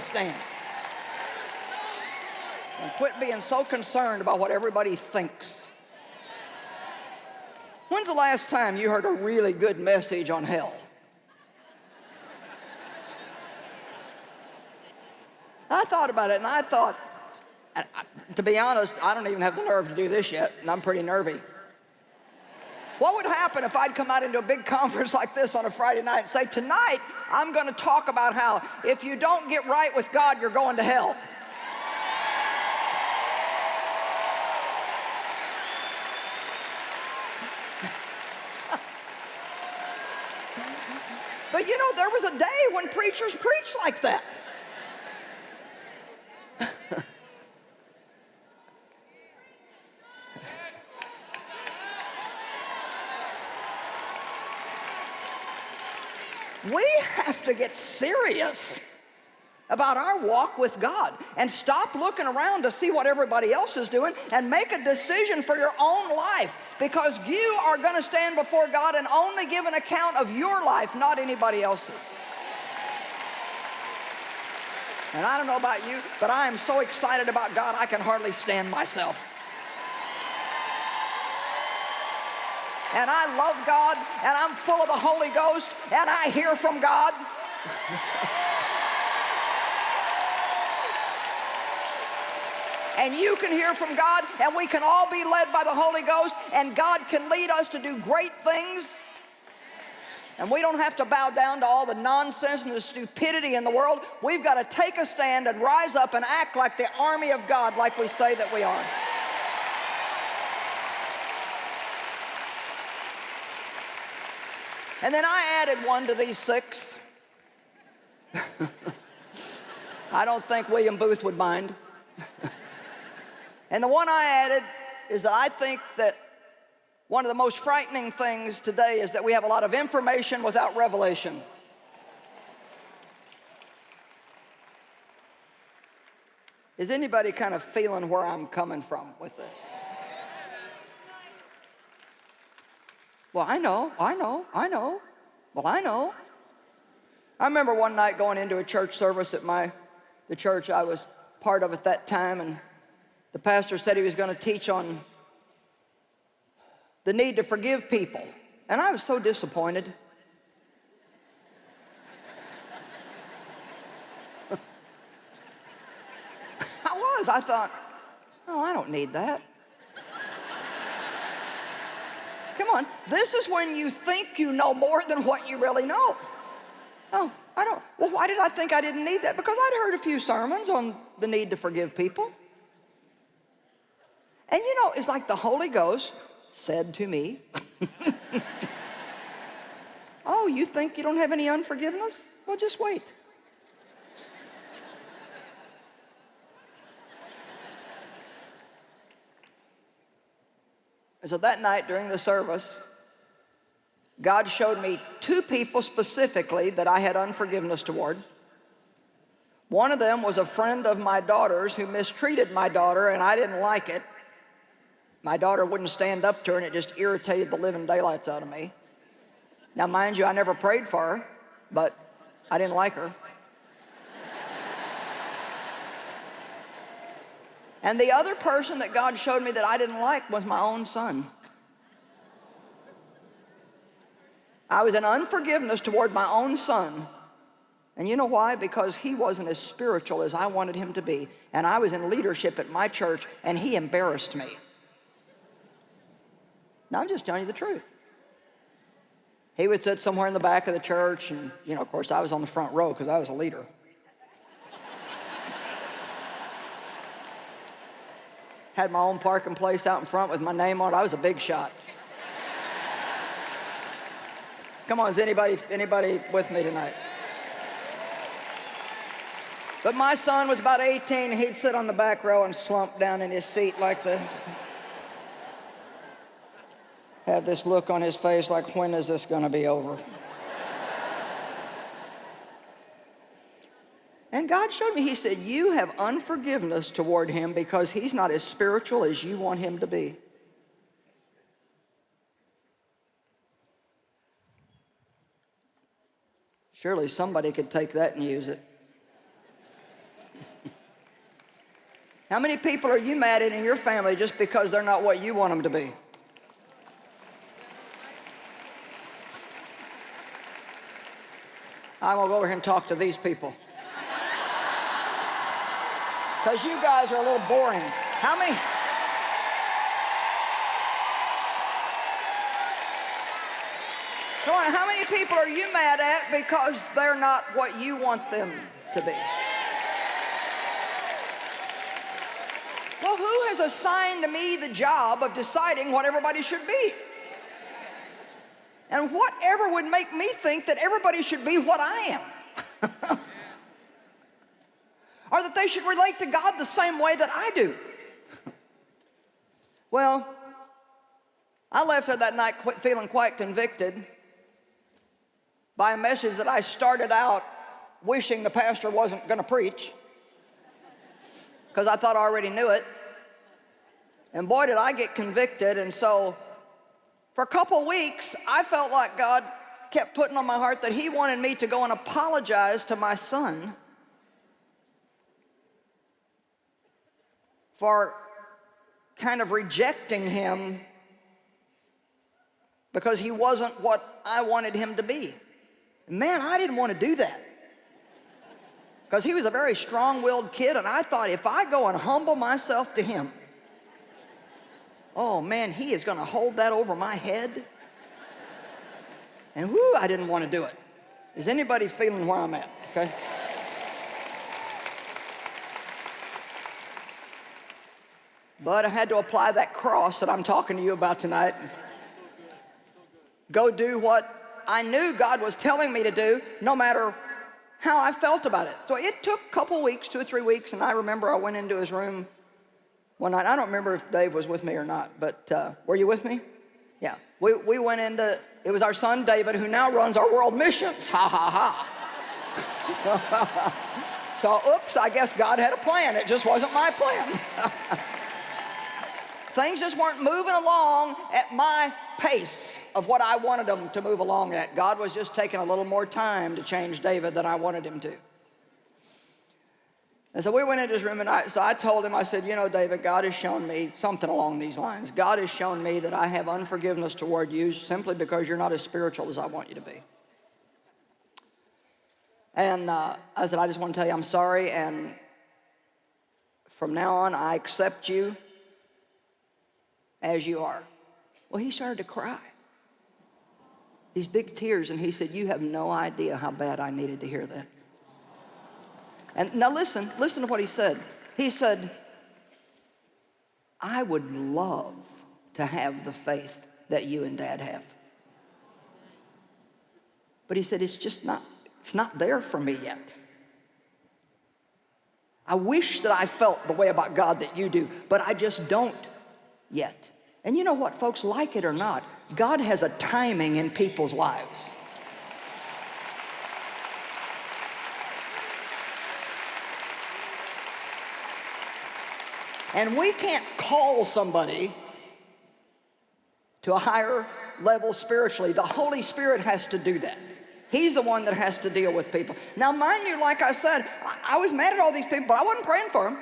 stand. And quit being so concerned about what everybody thinks. When's the last time you heard a really good message on hell? I thought about it and I thought, to be honest, I don't even have the nerve to do this yet, and I'm pretty nervy. What would happen if I'd come out into a big conference like this on a Friday night and say, tonight, I'm going to talk about how if you don't get right with God, you're going to hell. but you know, there was a day when preachers preached like that. We have to get serious about our walk with God and stop looking around to see what everybody else is doing and make a decision for your own life because you are going to stand before God and only give an account of your life, not anybody else's. And I don't know about you, but I am so excited about God, I can hardly stand myself. and I love God and I'm full of the Holy Ghost and I hear from God. and you can hear from God and we can all be led by the Holy Ghost and God can lead us to do great things. And we don't have to bow down to all the nonsense and the stupidity in the world. We've got to take a stand and rise up and act like the army of God like we say that we are. And then I added one to these six. I don't think William Booth would mind. and the one I added is that I think that one of the most frightening things today is that we have a lot of information without revelation. Is anybody kind of feeling where I'm coming from with this? Well, I know, I know, I know. Well, I know. I remember one night going into a church service at my, the church I was part of at that time, and the pastor said he was going to teach on the need to forgive people. And I was so disappointed. I was. I thought, oh, I don't need that. Come on. This is when you think you know more than what you really know. Oh, I don't. Well, why did I think I didn't need that? Because I'd heard a few sermons on the need to forgive people. And you know, it's like the Holy Ghost said to me, Oh, you think you don't have any unforgiveness? Well, just wait. And so that night during the service, God showed me two people specifically that I had unforgiveness toward. One of them was a friend of my daughter's who mistreated my daughter and I didn't like it. My daughter wouldn't stand up to her and it just irritated the living daylights out of me. Now mind you, I never prayed for her, but I didn't like her. And the other person that God showed me that I didn't like was my own son. I was in unforgiveness toward my own son. And you know why? Because he wasn't as spiritual as I wanted him to be. And I was in leadership at my church, and he embarrassed me. Now, I'm just telling you the truth. He would sit somewhere in the back of the church, and, you know, of course, I was on the front row because I was a leader. had my own parking place out in front with my name on it. I was a big shot. Come on, is anybody, anybody with me tonight? But my son was about 18. He'd sit on the back row and slump down in his seat like this. have this look on his face like, when is this going to be over? and God showed me, he said, you have unforgiveness toward him because he's not as spiritual as you want him to be. Surely somebody could take that and use it. How many people are you mad at in your family just because they're not what you want them to be? I'm going to go over here and talk to these people. Because you guys are a little boring. How many? How many people are you mad at because they're not what you want them to be? Well, who has assigned to me the job of deciding what everybody should be? And whatever would make me think that everybody should be what I am? or that they should relate to God the same way that I do? well, I left there that night feeling quite convicted by a message that I started out wishing the pastor wasn't going to preach because I thought I already knew it. And boy, did I get convicted. And so for a couple weeks, I felt like God kept putting on my heart that he wanted me to go and apologize to my son for kind of rejecting him because he wasn't what I wanted him to be. Man, I didn't want to do that. Because he was a very strong-willed kid, and I thought if I go and humble myself to him, oh man, he is going to hold that over my head. And whoo, I didn't want to do it. Is anybody feeling where I'm at, okay? But I had to apply that cross that I'm talking to you about tonight. Go do what I knew God was telling me to do, no matter how I felt about it. So it took a couple weeks, two or three weeks, and I remember I went into his room one night. I don't remember if Dave was with me or not, but uh, were you with me? Yeah. We, we went into, it was our son David who now runs our world missions. Ha ha ha. so, oops, I guess God had a plan. It just wasn't my plan. Things just weren't moving along at my pace of what I wanted them to move along at. God was just taking a little more time to change David than I wanted him to. And so we went into his room and I, so I told him, I said, you know, David, God has shown me something along these lines. God has shown me that I have unforgiveness toward you simply because you're not as spiritual as I want you to be. And uh, I said, I just want to tell you I'm sorry and from now on I accept you as you are. Well, he started to cry. These big tears, and he said, you have no idea how bad I needed to hear that. And now listen, listen to what he said. He said, I would love to have the faith that you and dad have. But he said, it's just not, it's not there for me yet. I wish that I felt the way about God that you do, but I just don't yet. And you know what, folks, like it or not, God has a timing in people's lives. And we can't call somebody to a higher level spiritually. The Holy Spirit has to do that. He's the one that has to deal with people. Now, mind you, like I said, I, was mad at all these people, but I wasn't praying for them.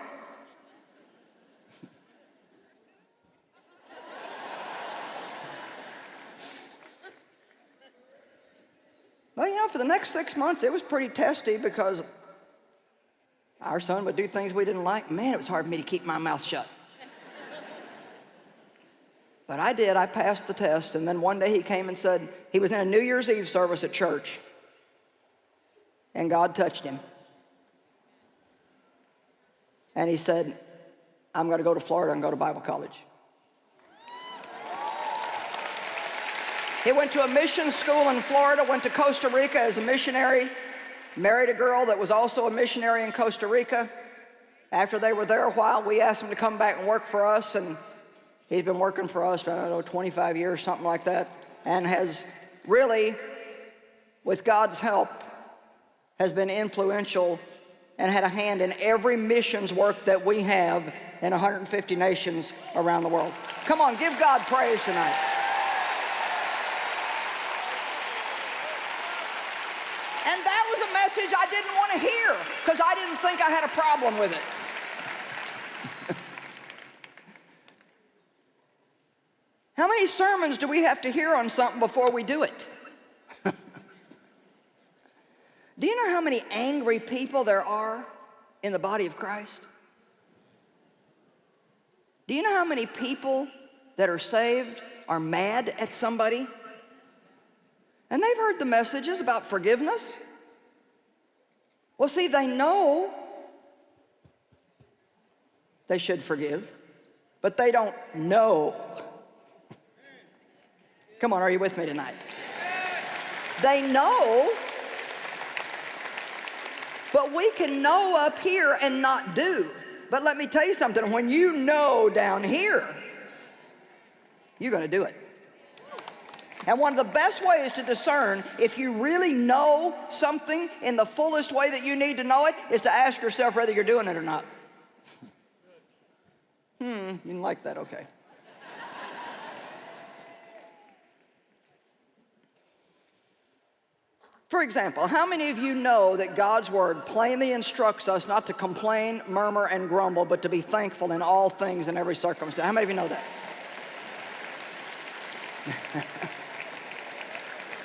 Well, you know, for the next six months, it was pretty testy because our son would do things we didn't like. Man, it was hard for me to keep my mouth shut. but I did. I passed the test. And then one day he came and said, he was in a New Year's Eve service at church. And God touched him. And he said, I'm going to go to Florida and go to Bible college. He went to a mission school in Florida, went to Costa Rica as a missionary, married a girl that was also a missionary in Costa Rica. After they were there a while, we asked him to come back and work for us, and He's been working for us for, I don't know, 25 years, something like that, and has really, with God's help, has been influential and had a hand in every missions work that we have in 150 nations around the world. Come on, give God praise tonight. And that was a message I didn't want to hear because I didn't think I had a problem with it. How many sermons do we have to hear on something before we do it? do you know how many angry people there are in the body of Christ? Do you know how many people that are saved are mad at somebody? And they've heard the messages about forgiveness. Well, see, they know they should forgive, but they don't know. Come on, are you with me tonight? They know, but we can know up here and not do. But let me tell you something, when you know down here, you're gonna do it. And one of the best ways to discern if you really know something in the fullest way that you need to know it is to ask yourself whether you're doing it or not. hmm, you didn't like that, okay. For example, how many of you know that God's word plainly instructs us not to complain, murmur, and grumble, but to be thankful in all things in every circumstance? How many of you know that?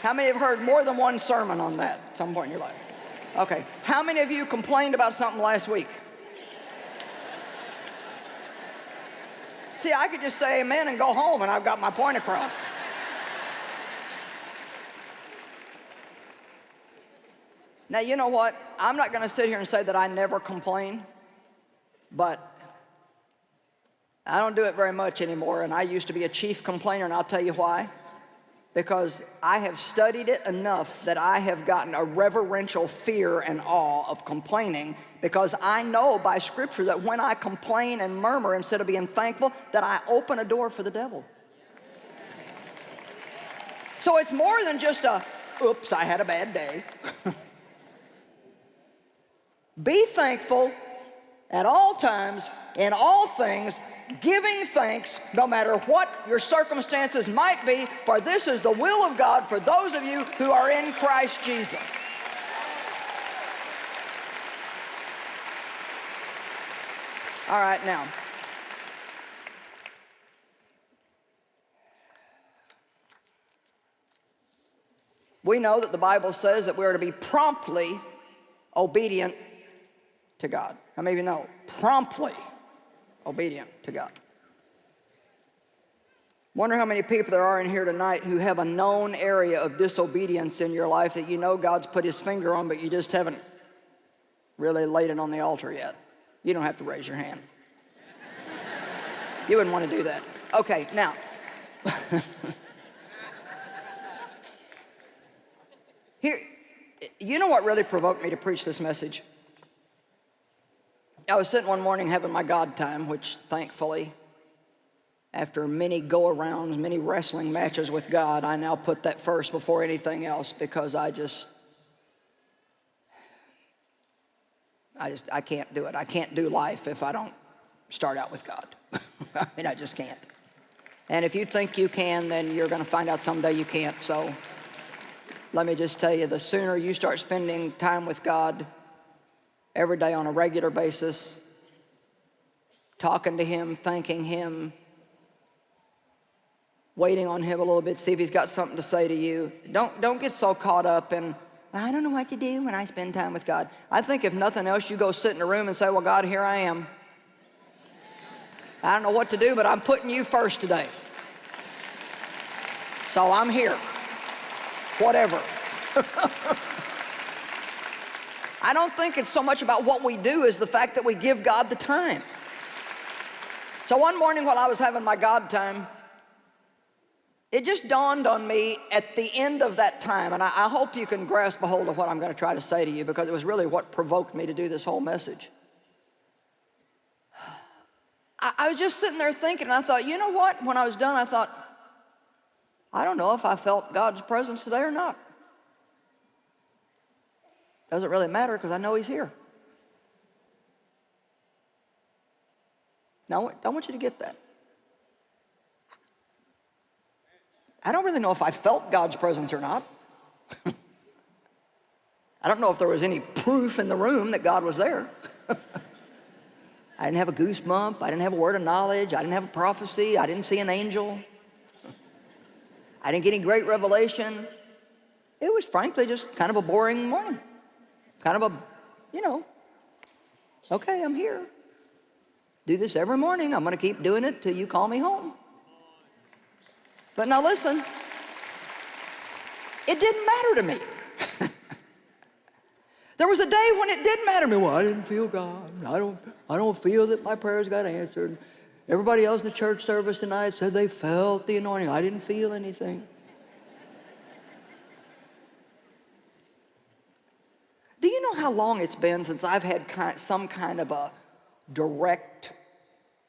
how many have heard more than one sermon on that at some point in your life? Okay. How many of you complained about something last week? See, I could just say amen and go home and I've got my point across. Now, you know what? I'm not going to sit here and say that I never complain, but I don't do it very much anymore, and I used to be a chief complainer, and I'll tell you why. Because I have studied it enough that I have gotten a reverential fear and awe of complaining because I know by scripture that when I complain and murmur instead of being thankful, that I open a door for the devil. So it's more than just a, oops, I had a bad day. Be thankful at all times, in all things, giving thanks no matter what your circumstances might be, for this is the will of God for those of you who are in Christ Jesus. All right, now. We know that the Bible says that we are to be promptly obedient to God. How many of you know? Promptly obedient to God. Wonder how many people there are in here tonight who have a known area of disobedience in your life that you know God's put his finger on, but you just haven't really laid it on the altar yet. You don't have to raise your hand. you wouldn't want to do that. Okay, now. Here, you know what really provoked me to preach this message? I was sitting one morning having my God time, which thankfully, after many go-arounds, many wrestling matches with God, I now put that first before anything else because I just, I just, I can't do it. I can't do life if I don't start out with God. I mean, I just can't. And if you think you can, then you're going to find out someday you can't. So let me just tell you, the sooner you start spending time with God, every day on a regular basis, talking to him, thanking him, waiting on him a little bit, see if he's got something to say to you. Don't, don't get so caught up in, I don't know what to do when I spend time with God. I think if nothing else, you go sit in a room and say, well, God, here I am. I don't know what to do, but I'm putting you first today. So I'm here. Whatever. I don't think it's so much about what we do as the fact that we give God the time. So one morning while I was having my God time, it just dawned on me at the end of that time, and I, I, hope you can grasp a hold of what I'm going to try to say to you because it was really what provoked me to do this whole message. I, I was just sitting there thinking, and I thought, you know what? When I was done, I thought, I don't know if I felt God's presence today or not. Doesn't really matter because I know He's here. Now, I want you to get that. I don't really know if I felt God's presence or not. I don't know if there was any proof in the room that God was there. I didn't have a goosebump. I didn't have a word of knowledge. I didn't have a prophecy. I didn't see an angel. I didn't get any great revelation. It was frankly just kind of a boring morning. Kind of a, you know, okay, I'm here. Do this every morning. I'm going to keep doing it till you call me home. But now listen, it didn't matter to me. there was a day when it didn't matter to me. Well, I didn't feel God. I don't, I don't feel that my prayers got answered. Everybody else in the church service tonight said they felt the anointing. I didn't feel anything. Do you know how long it's been since I've had kind, some kind of a direct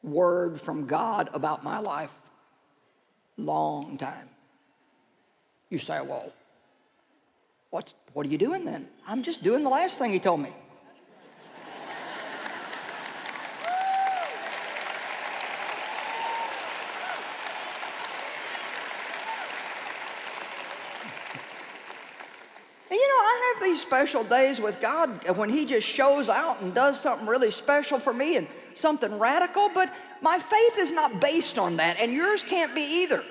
word from God about my life? Long time. You say, well, what, what are you doing then? I'm just doing the last thing he told me. these special days with God when He just shows out and does something really special for me and something radical, but my faith is not based on that, and yours can't be either.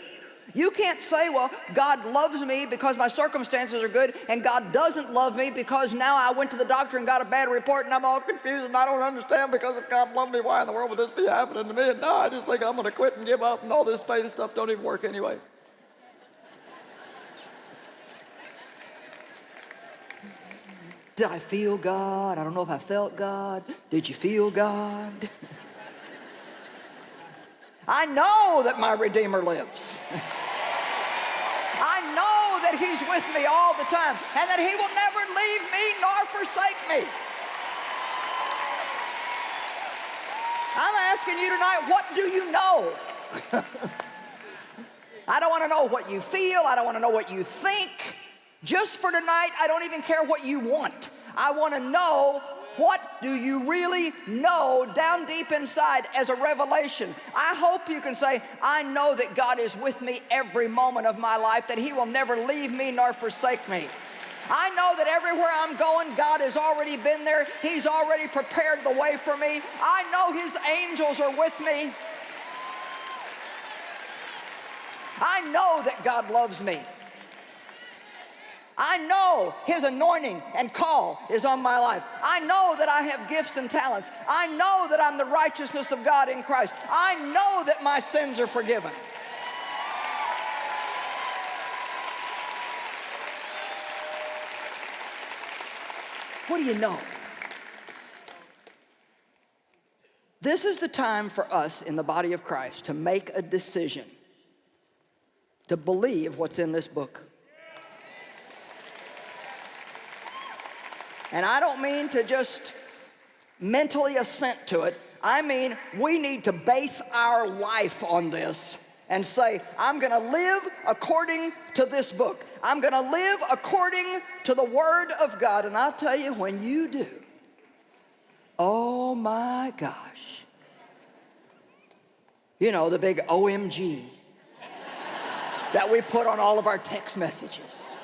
You can't say, well, God loves me because my circumstances are good, and God doesn't love me because now I went to the doctor and got a bad report, and I'm all confused, and I don't understand because if God loved me, why in the world would this be happening to me? And now I just think I'm going to quit and give up, and all this faith stuff don't even work anyway. Did I feel God? I don't know if I felt God. Did you feel God? I know that my Redeemer lives. I know that He's with me all the time and that He will never leave me nor forsake me. I'm asking you tonight, what do you know? I don't want to know what you feel. I don't want to know what you think. Just for tonight, I don't even care what you want. I want to know what do you really know down deep inside as a revelation? I hope you can say, I know that God is with me every moment of my life, that He will never leave me nor forsake me. I know that everywhere I'm going, God has already been there. He's already prepared the way for me. I know His angels are with me. I know that God loves me. I know his anointing and call is on my life. I know that I have gifts and talents. I know that I'm the righteousness of God in Christ. I know that my sins are forgiven. What do you know? This is the time for us in the body of Christ to make a decision to believe what's in this book. And I don't mean to just mentally assent to it. I mean, we need to base our life on this and say, I'm going to live according to this book. I'm going to live according to the Word of God. And I'll tell you, when you do, oh my gosh. You know, the big OMG that we put on all of our text messages.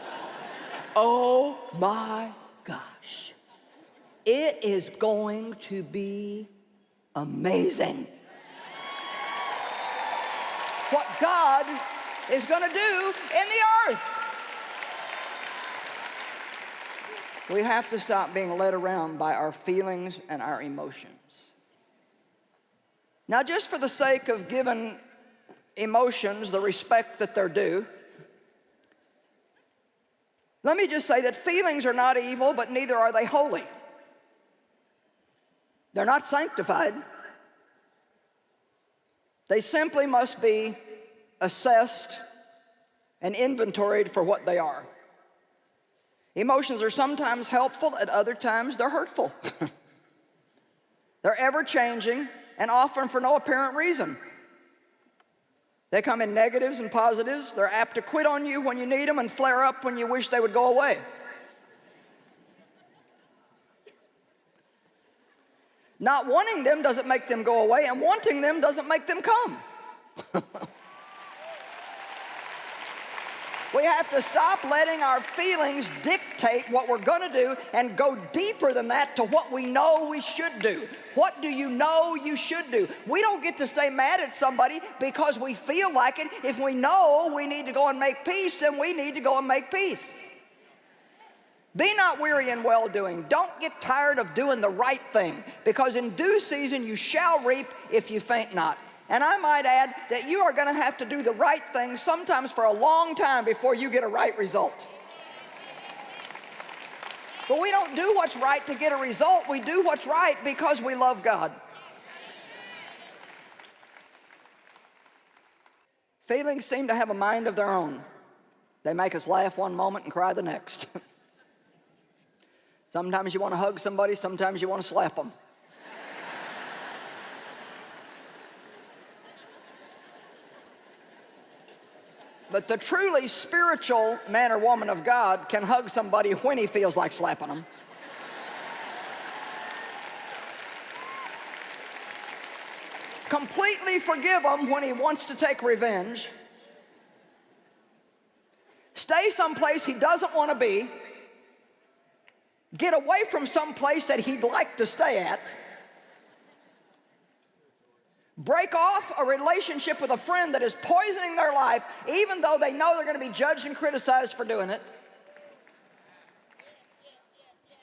Oh my gosh, it is going to be amazing. What God is going to do in the earth. We have to stop being led around by our feelings and our emotions. Now, just for the sake of giving emotions the respect that they're due, let me just say that feelings are not evil, but neither are they holy. They're not sanctified. They simply must be assessed and inventoried for what they are. Emotions are sometimes helpful, at other times they're hurtful. they're ever changing, and often for no apparent reason. They come in negatives and positives. They're apt to quit on you when you need them and flare up when you wish they would go away. Not wanting them doesn't make them go away, and wanting them doesn't make them come. we have to stop letting our feelings dictate what we're going to do and go deeper than that to what we know we should do. What do you know you should do? We don't get to stay mad at somebody because we feel like it. If we know we need to go and make peace, then we need to go and make peace. Be not weary in well-doing. Don't get tired of doing the right thing because in due season you shall reap if you faint not. And I might add that you are going to have to do the right thing sometimes for a long time before you get a right result. But we don't do what's right to get a result. We do what's right because we love God. Feelings seem to have a mind of their own. They make us laugh one moment and cry the next. Sometimes you want to hug somebody, sometimes you want to slap them. But the truly spiritual man or woman of God can hug somebody when he feels like slapping them. Completely forgive him when he wants to take revenge. Stay someplace he doesn't want to be get away from someplace that he'd like to stay at, break off a relationship with a friend that is poisoning their life, even though they know they're going to be judged and criticized for doing it.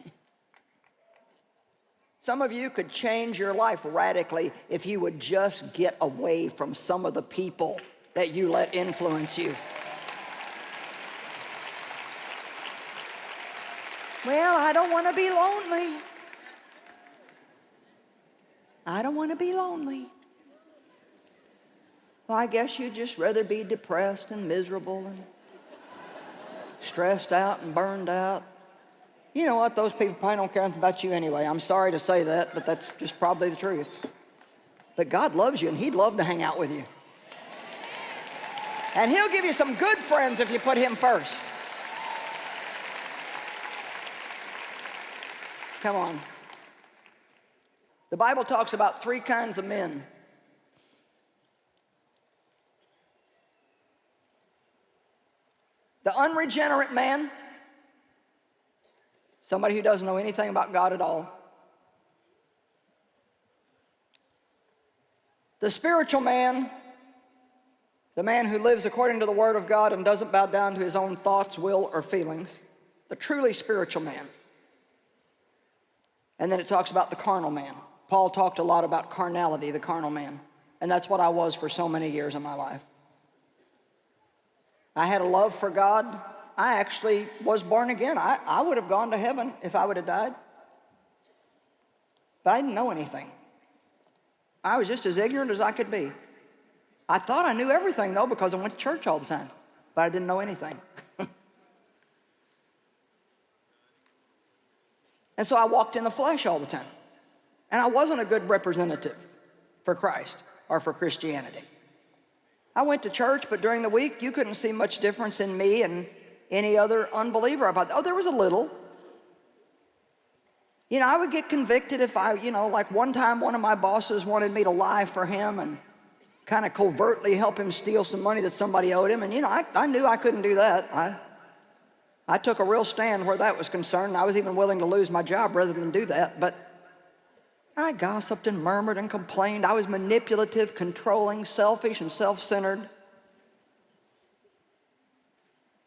Some of you could change your life radically if you would just get away from some of the people that you let influence you. Well, I don't want to be lonely. I don't want to be lonely. Well, I guess you'd just rather be depressed and miserable and stressed out and burned out. You know what? Those people probably don't care about you anyway. I'm sorry to say that, but that's just probably the truth. But God loves you, and He'd love to hang out with you. And He'll give you some good friends if you put Him first. Come on. The Bible talks about three kinds of men. The unregenerate man, somebody who doesn't know anything about God at all. The spiritual man, the man who lives according to the Word of God and doesn't bow down to his own thoughts, will, or feelings. The truly spiritual man. And then it talks about the carnal man. Paul talked a lot about carnality, the carnal man. And that's what I was for so many years in my life. I had a love for God. I actually was born again. I, I would have gone to heaven if I would have died. But I didn't know anything. I was just as ignorant as I could be. I thought I knew everything, though, because I went to church all the time. But I didn't know anything. And so I walked in the flesh all the time. And I wasn't a good representative for Christ or for Christianity. I went to church, but during the week, you couldn't see much difference in me and any other unbeliever about Oh, there was a little. You know, I would get convicted if I, you know, like one time one of my bosses wanted me to lie for him and kind of covertly help him steal some money that somebody owed him. And, you know, I, I knew I couldn't do that. I, I took a real stand where that was concerned. I was even willing to lose my job rather than do that. But I gossiped and murmured and complained. I was manipulative, controlling, selfish, and self-centered.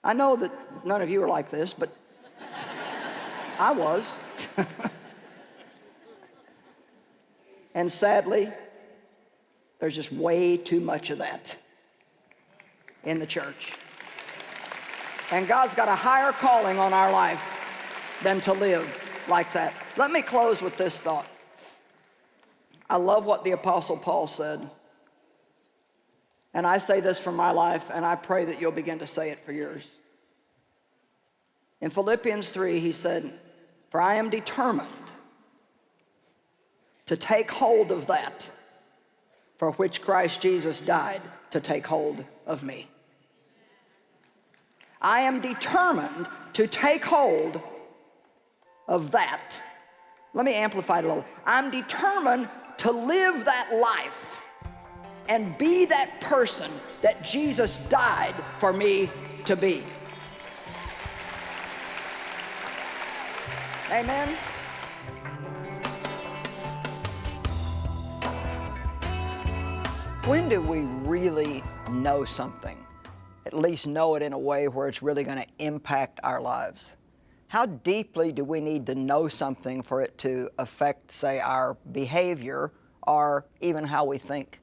I know that none of you are like this, but I was. and sadly, there's just way too much of that in the church. And God's got a higher calling on our life than to live like that. Let me close with this thought. I love what the Apostle Paul said. And I say this for my life, and I pray that you'll begin to say it for yours. In Philippians 3, he said, For I am determined to take hold of that for which Christ Jesus died to take hold of me. I am determined to take hold of that. Let me amplify it a little. I'm determined to live that life and be that person that Jesus died for me to be. Amen. When do we really know something? At least know it in a way where it's really going to impact our lives. How deeply do we need to know something for it to affect, say, our behavior or even how we think?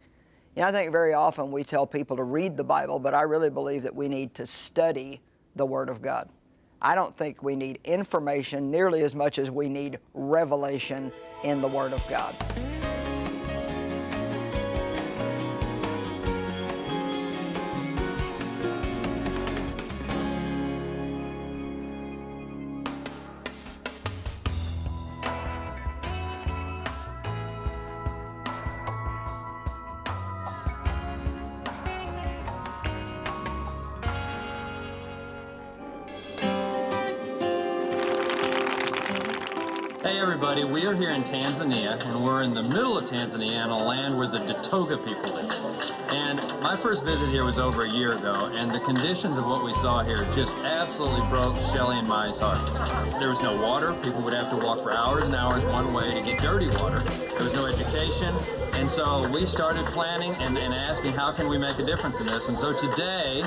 You know, I think very often we tell people to read the Bible, but I really believe that we need to study the Word of God. I don't think we need information nearly as much as we need revelation in the Word of God. Everybody, we are here in Tanzania, and we're in the middle of Tanzania on a land where the Datoga people live. And my first visit here was over a year ago, and the conditions of what we saw here just absolutely broke Shelly and Mai's heart. There was no water, people would have to walk for hours and hours one way to get dirty water. There was no education, and so we started planning and, and asking how can we make a difference in this. And so today,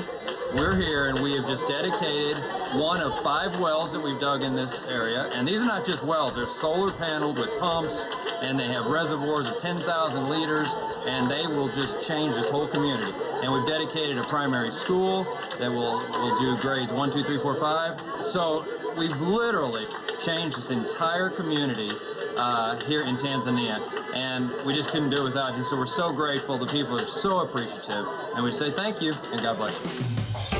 we're here and we have just dedicated one of five wells that we've dug in this area. And these are not just wells, they're solar paneled with pumps and they have reservoirs of 10,000 liters and they will just change this whole community. And we've dedicated a primary school that will, will do grades one, two, three, four, five. So we've literally changed this entire community uh, here in Tanzania, and we just couldn't do it without you. So we're so grateful. The people are so appreciative, and we say thank you, and God bless you.